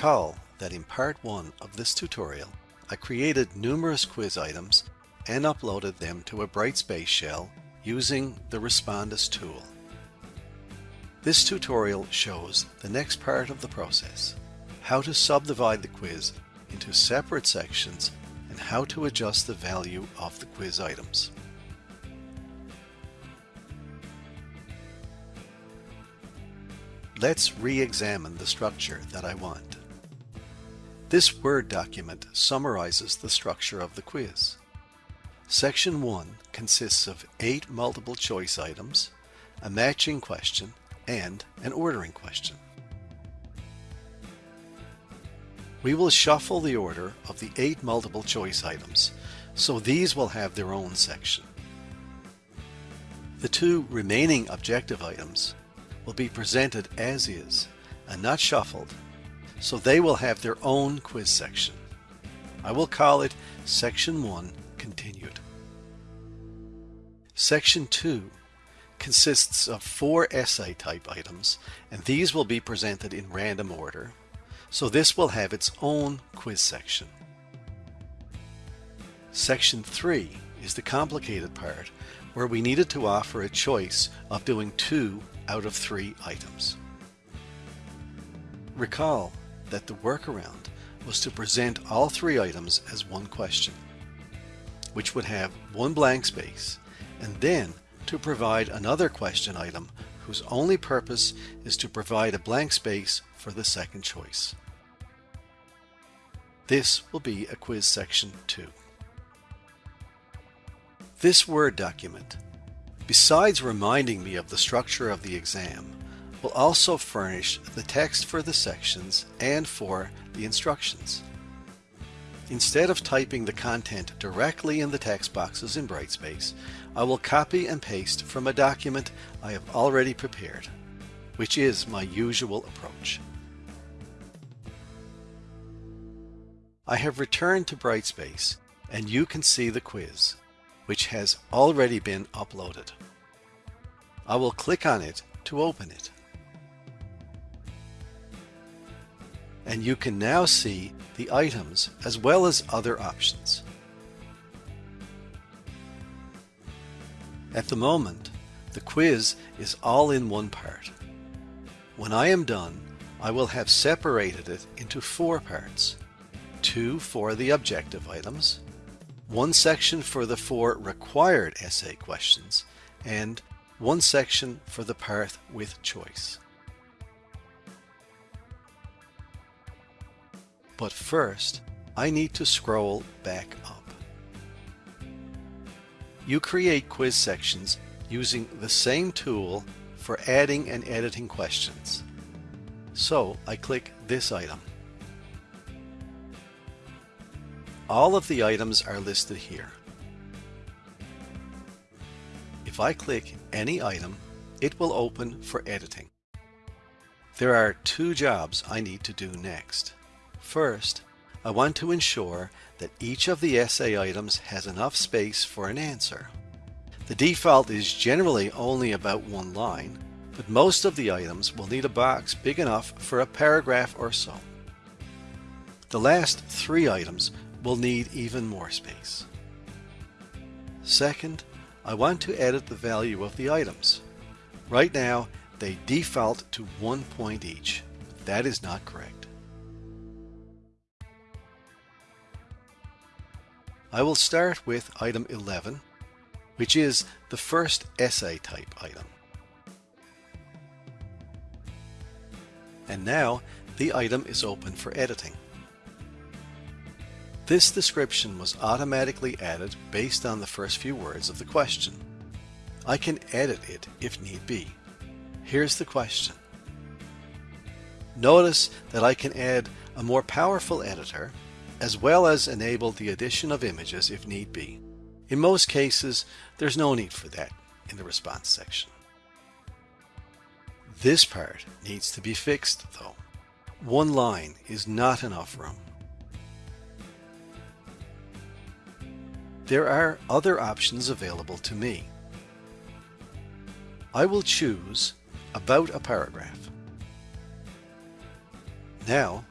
Recall that in part 1 of this tutorial, I created numerous quiz items and uploaded them to a Brightspace shell using the Respondus tool. This tutorial shows the next part of the process, how to subdivide the quiz into separate sections and how to adjust the value of the quiz items. Let's re-examine the structure that I want. This Word document summarizes the structure of the quiz. Section 1 consists of eight multiple choice items, a matching question, and an ordering question. We will shuffle the order of the eight multiple choice items, so these will have their own section. The two remaining objective items will be presented as is and not shuffled, so they will have their own quiz section. I will call it Section 1 Continued. Section 2 consists of four essay type items, and these will be presented in random order, so this will have its own quiz section. Section 3 is the complicated part where we needed to offer a choice of doing two out of three items. Recall that the workaround was to present all three items as one question, which would have one blank space, and then to provide another question item whose only purpose is to provide a blank space for the second choice. This will be a quiz section 2. This Word document, besides reminding me of the structure of the exam, will also furnish the text for the sections and for the instructions. Instead of typing the content directly in the text boxes in Brightspace, I will copy and paste from a document I have already prepared, which is my usual approach. I have returned to Brightspace and you can see the quiz, which has already been uploaded. I will click on it to open it. And you can now see the items as well as other options. At the moment, the quiz is all in one part. When I am done, I will have separated it into four parts. Two for the objective items, one section for the four required essay questions, and one section for the part with choice. But first, I need to scroll back up. You create quiz sections using the same tool for adding and editing questions. So I click this item. All of the items are listed here. If I click any item, it will open for editing. There are two jobs I need to do next. First, I want to ensure that each of the essay items has enough space for an answer. The default is generally only about one line, but most of the items will need a box big enough for a paragraph or so. The last three items will need even more space. Second, I want to edit the value of the items. Right now, they default to one point each. That is not correct. I will start with item 11, which is the first essay type item. And now the item is open for editing. This description was automatically added based on the first few words of the question. I can edit it if need be. Here's the question. Notice that I can add a more powerful editor as well as enable the addition of images if need be. In most cases, there's no need for that in the response section. This part needs to be fixed though. One line is not enough room. There are other options available to me. I will choose About a Paragraph. Now,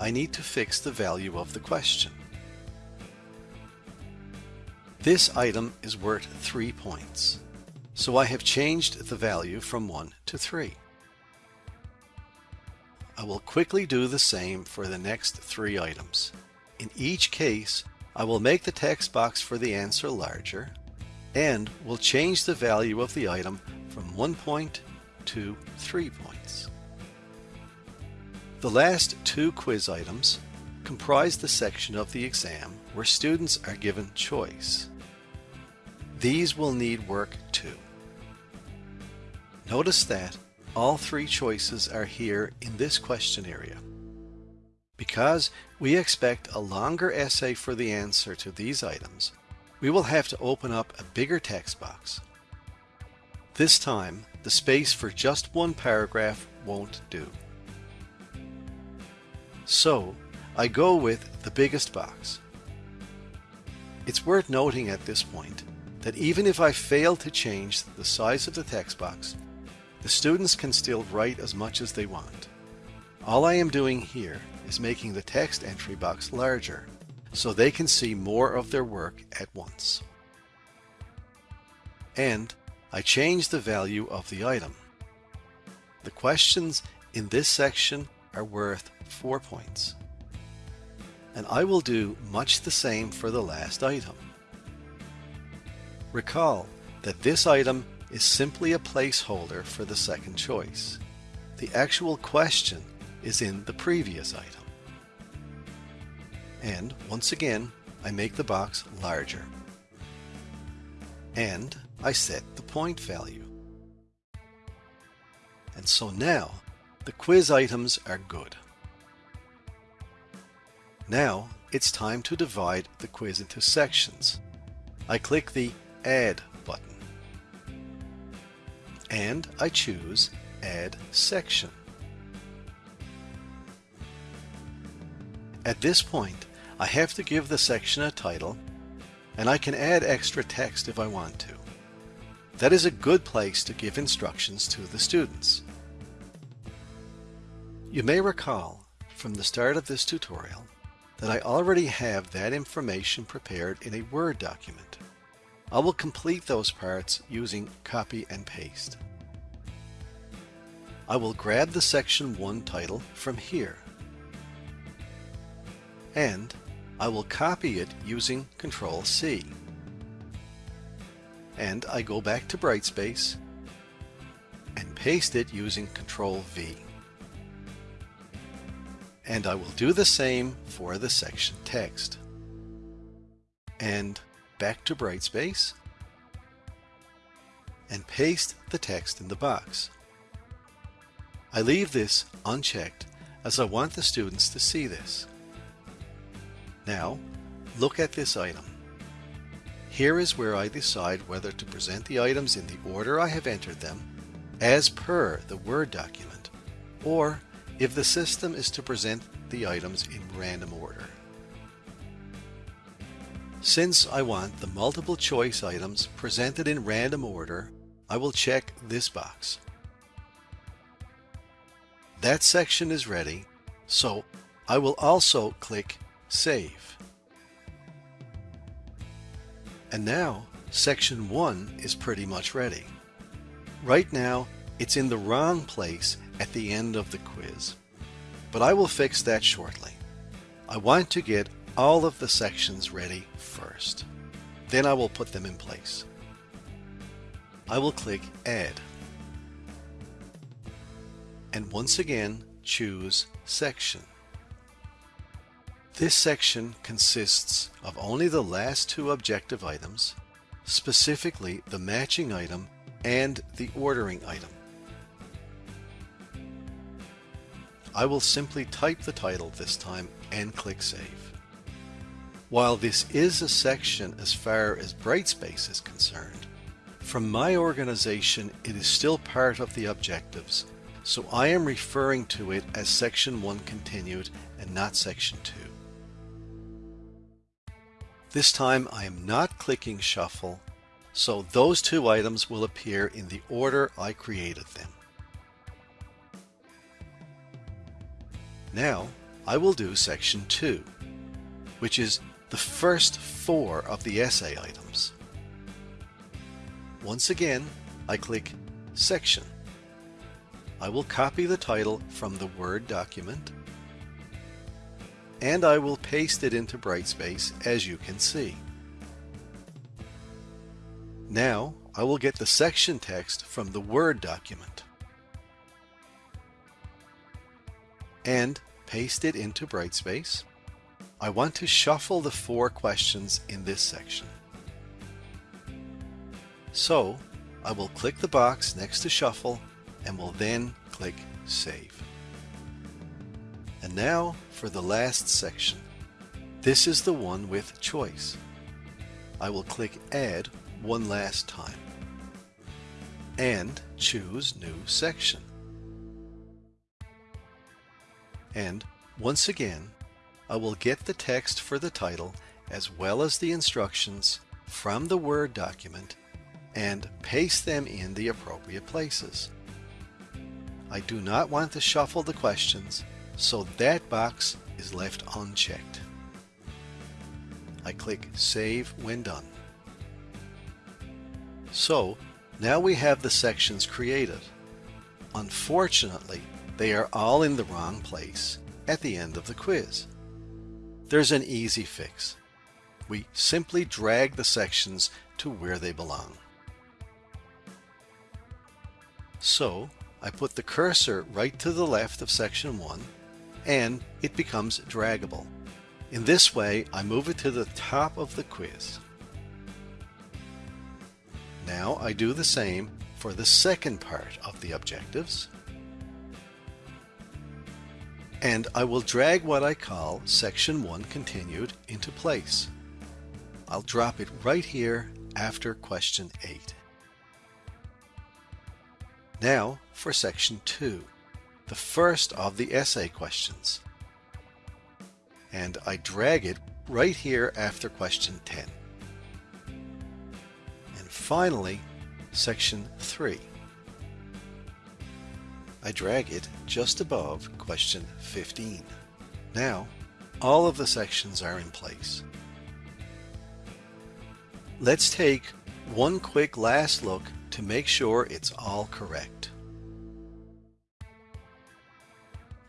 I need to fix the value of the question. This item is worth 3 points, so I have changed the value from 1 to 3. I will quickly do the same for the next three items. In each case, I will make the text box for the answer larger and will change the value of the item from 1 point to 3 points. The last two quiz items comprise the section of the exam where students are given choice. These will need work too. Notice that all three choices are here in this question area. Because we expect a longer essay for the answer to these items, we will have to open up a bigger text box. This time, the space for just one paragraph won't do. So, I go with the biggest box. It's worth noting at this point that even if I fail to change the size of the text box, the students can still write as much as they want. All I am doing here is making the text entry box larger so they can see more of their work at once. And I change the value of the item. The questions in this section are worth 4 points. And I will do much the same for the last item. Recall that this item is simply a placeholder for the second choice. The actual question is in the previous item. And once again, I make the box larger. And I set the point value. And so now, the quiz items are good. Now, it's time to divide the quiz into sections. I click the Add button and I choose Add Section. At this point, I have to give the section a title, and I can add extra text if I want to. That is a good place to give instructions to the students. You may recall from the start of this tutorial that I already have that information prepared in a Word document. I will complete those parts using copy and paste. I will grab the section 1 title from here and I will copy it using Control C. And I go back to Brightspace and paste it using Control V. And I will do the same for the section text. And back to Brightspace and paste the text in the box. I leave this unchecked as I want the students to see this. Now, look at this item. Here is where I decide whether to present the items in the order I have entered them, as per the Word document, or if the system is to present the items in random order. Since I want the multiple choice items presented in random order, I will check this box. That section is ready, so I will also click Save. And now section 1 is pretty much ready. Right now it's in the wrong place at the end of the quiz, but I will fix that shortly. I want to get all of the sections ready first. Then I will put them in place. I will click Add. And once again, choose Section. This section consists of only the last two objective items, specifically the matching item and the ordering item. I will simply type the title this time and click Save. While this is a section as far as Brightspace is concerned, from my organization it is still part of the objectives, so I am referring to it as Section 1 continued and not Section 2. This time I am not clicking Shuffle, so those two items will appear in the order I created them. Now I will do section 2, which is the first four of the essay items. Once again, I click Section. I will copy the title from the Word document and I will paste it into Brightspace as you can see. Now I will get the section text from the Word document and paste it into Brightspace. I want to shuffle the four questions in this section. So I will click the box next to Shuffle and will then click Save. And now for the last section. This is the one with choice. I will click Add one last time and choose New Section. And once again, I will get the text for the title as well as the instructions from the Word document and paste them in the appropriate places. I do not want to shuffle the questions, so that box is left unchecked. I click Save when done. So now we have the sections created. Unfortunately, they are all in the wrong place at the end of the quiz. There's an easy fix. We simply drag the sections to where they belong. So I put the cursor right to the left of section 1 and it becomes draggable. In this way I move it to the top of the quiz. Now I do the same for the second part of the objectives and I will drag what I call section 1 continued into place. I'll drop it right here after question 8. Now for section 2, the first of the essay questions. And I drag it right here after question 10. And finally, section 3. I drag it just above question 15. Now, all of the sections are in place. Let's take one quick last look to make sure it's all correct.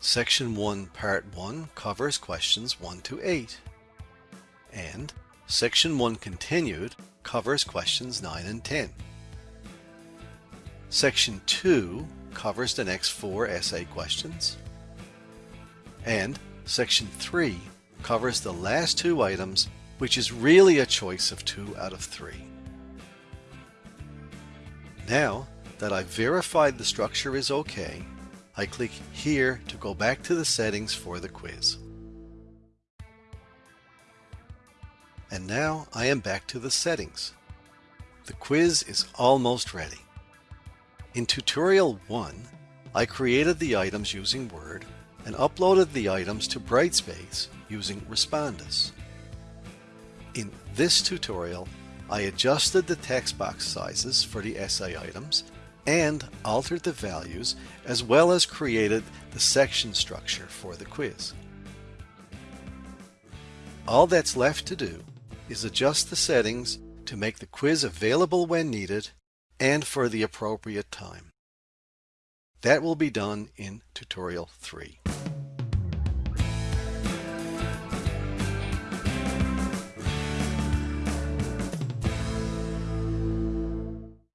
Section 1 Part 1 covers questions 1 to 8 and Section 1 Continued covers questions 9 and 10. Section 2 covers the next four essay questions and Section 3 covers the last two items which is really a choice of two out of three. Now that I've verified the structure is okay, I click here to go back to the settings for the quiz. And now I am back to the settings. The quiz is almost ready. In tutorial 1, I created the items using Word and uploaded the items to Brightspace using Respondus. In this tutorial, I adjusted the text box sizes for the essay items and altered the values as well as created the section structure for the quiz. All that's left to do is adjust the settings to make the quiz available when needed and for the appropriate time. That will be done in tutorial 3.